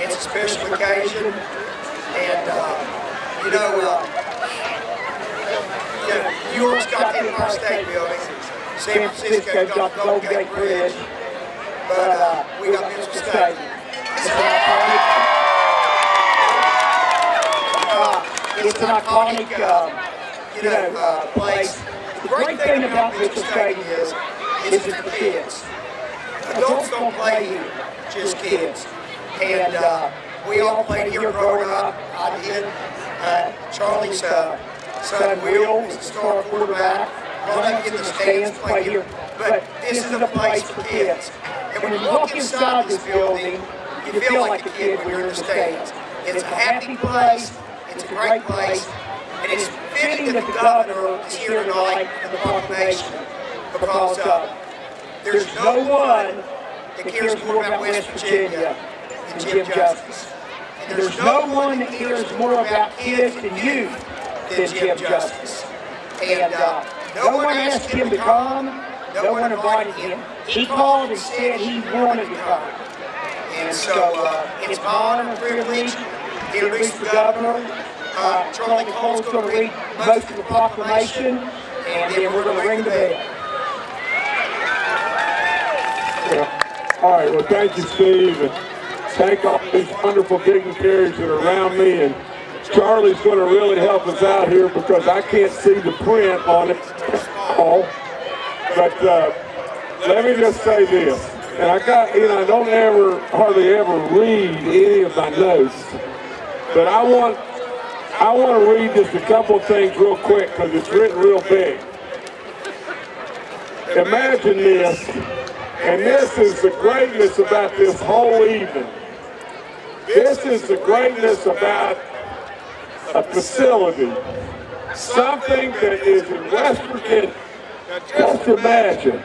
It's a special occasion. And, uh, you know, uh, you know, New York's got the Empire State Building. San Francisco got the Golden Gate Bridge. But uh, we got Mitchell Stadium. It's an iconic, uh, it's an iconic, uh, you know, uh, place. The great thing about Mitchell Stadium is, is it's for kids. Adults don't play here, just kids. And uh, we all played here growing up. I did. Uh, Charlie's uh, son Will was the star quarterback. Run up in the stands, play here. But this is a place for kids. And when you walk inside this building, you feel like a kid when you're in the stands. It's a happy place. It's a great place. And it's that the governor is here tonight in the proclamation because uh, there's no one that cares more about West Virginia than Jim Justice. And there's no one that cares more about kids and youth than Jim Justice. And uh, no one asked him to come. No one invited him. He called and said he wanted to come. And so uh, it's my honor and privilege to introduce the governor. Uh, Charlie Cole's going to read most of the proclamation, and then we're going to ring the bell. All right, well, thank you, Steve, and thank all these wonderful dignitaries that are around me. And Charlie's going to really help us out here because I can't see the print on it all. But uh, let me just say this, and I got, you know, I don't ever, hardly ever read any of my notes, but I want, I want to read just a couple things real quick because it's written real big. Imagine this, and this is the greatness about this whole evening. This is the greatness about a facility, something that is in West Virginia. Just imagine,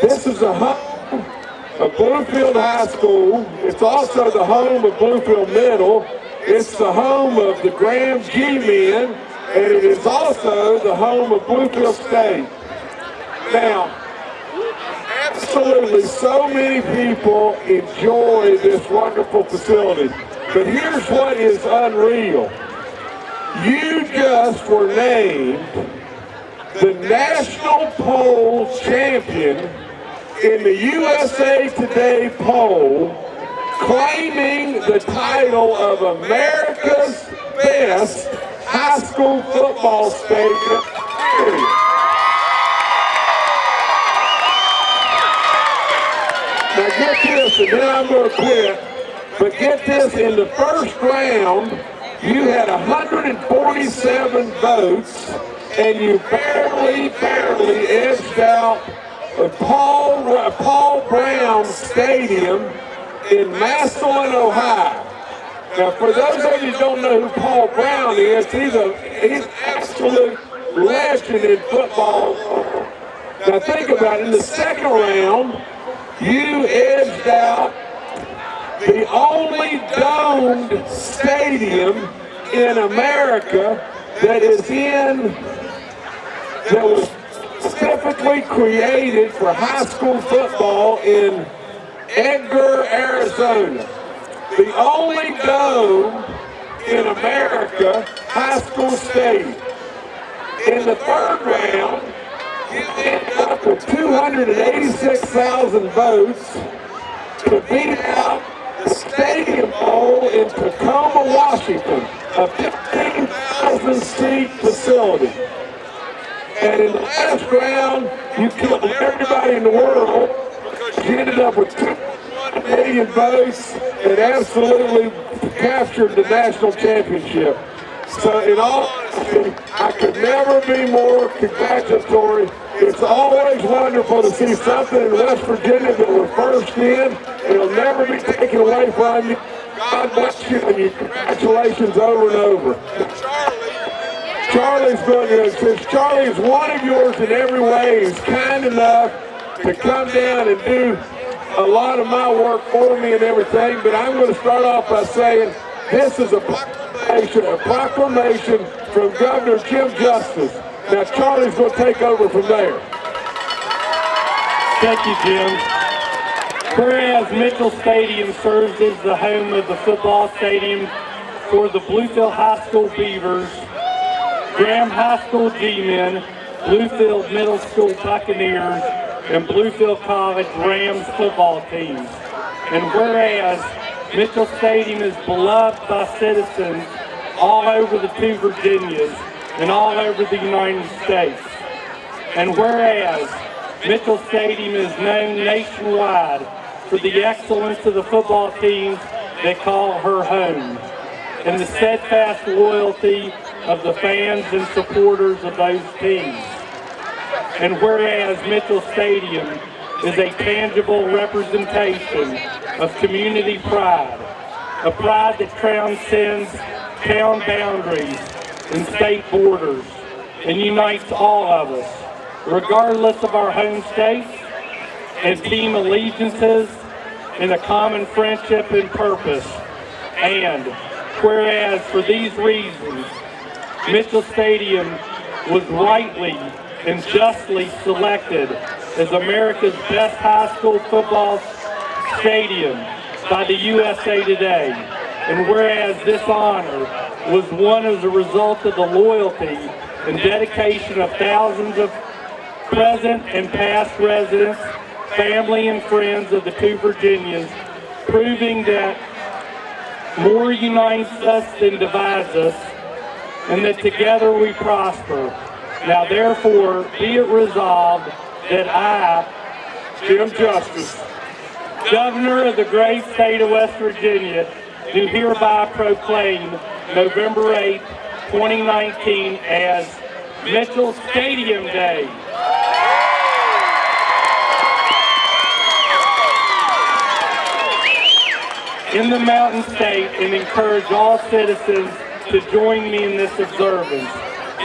this is a home of Bluefield High School. It's also the home of Bluefield Middle. It's the home of the Graham G men, and it is also the home of Bluefield State. Now, absolutely so many people enjoy this wonderful facility. But here's what is unreal. You just were named the National Poll Champion in the USA Today poll, claiming the title of America's best high school football stadium. Now get this, and then I'm going to quit. But get this, in the first round, you had 147 votes, and you barely, barely edged out Paul, Paul Brown Stadium in Massillon, Ohio. Now, for those of you who don't know who Paul Brown is, he's a he's an absolute legend in football. Now, think about it. In the second round, you edged out the only domed stadium in America that is in, that was specifically created for high school football in Edgar, Arizona. The only dome in America high school stadium. In the third round, you ended up with 286,000 votes to beat out the Stadium Bowl in Tacoma, Washington, a 15,000 seat facility. And in the last round, you killed everybody in the world you ended up with 2 million votes and absolutely captured the national championship. So in all honesty, I could never be more congratulatory. It's always wonderful to see something in West Virginia that we're first in. It'll never be taken away from you. God bless you and you congratulations over and over. Charlie's going to, since Charlie is one of yours in every way, he's kind enough to come down and do a lot of my work for me and everything, but I'm going to start off by saying this is a proclamation, a proclamation from Governor Jim Justice. Now Charlie's going to take over from there. Thank you, Jim. Whereas Mitchell Stadium serves as the home of the football stadium for the Bluefield High School Beavers, Graham High School G-Men, Bluefield Middle School Buccaneers, and Bluefield College Rams football teams. And whereas Mitchell Stadium is beloved by citizens all over the two Virginias and all over the United States. And whereas Mitchell Stadium is known nationwide for the excellence of the football teams that call her home and the steadfast loyalty of the fans and supporters of those teams. And whereas Mitchell Stadium is a tangible representation of community pride, a pride that transcends town boundaries and state borders and unites all of us, regardless of our home states and team allegiances in a common friendship and purpose. And whereas for these reasons, Mitchell Stadium was rightly and justly selected as America's best high school football stadium by the USA Today. And whereas this honor was won as a result of the loyalty and dedication of thousands of present and past residents, family and friends of the two Virginias, proving that more unites us than divides us, and that together we prosper. Now therefore, be it resolved that I, Jim Justice, Governor of the great state of West Virginia, do hereby proclaim November 8, 2019 as Mitchell Stadium Day. in the Mountain State and encourage all citizens to join me in this observance,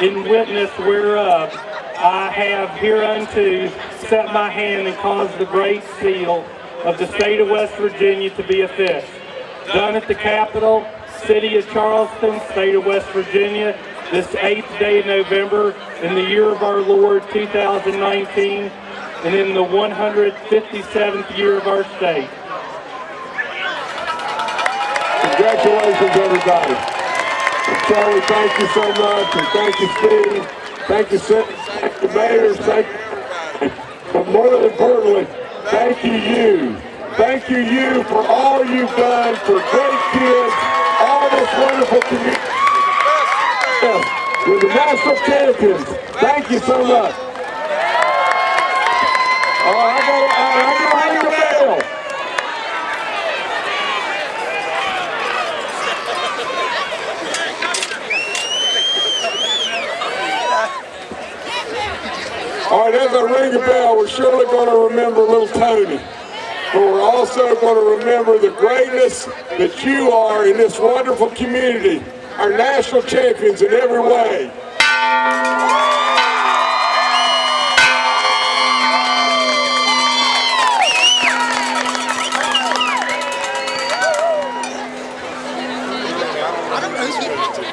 in witness whereof I have hereunto set my hand and caused the great seal of the state of West Virginia to be affixed. Done at the Capitol, City of Charleston, State of West Virginia, this 8th day of November in the year of our Lord 2019 and in the 157th year of our state. Congratulations, everybody. Charlie, thank you so much, and thank you, Steve. Thank you, Sen- thank the mayors. Thank you. But more importantly, thank you, you. Thank you, you, for all you've done for great kids, all this wonderful community. You're the national champions. Thank you so much. Oh, I got, I, I got to ring the bell. As I ring the bell, we're surely going to remember little Tony. But we're also going to remember the greatness that you are in this wonderful community, our national champions in every way.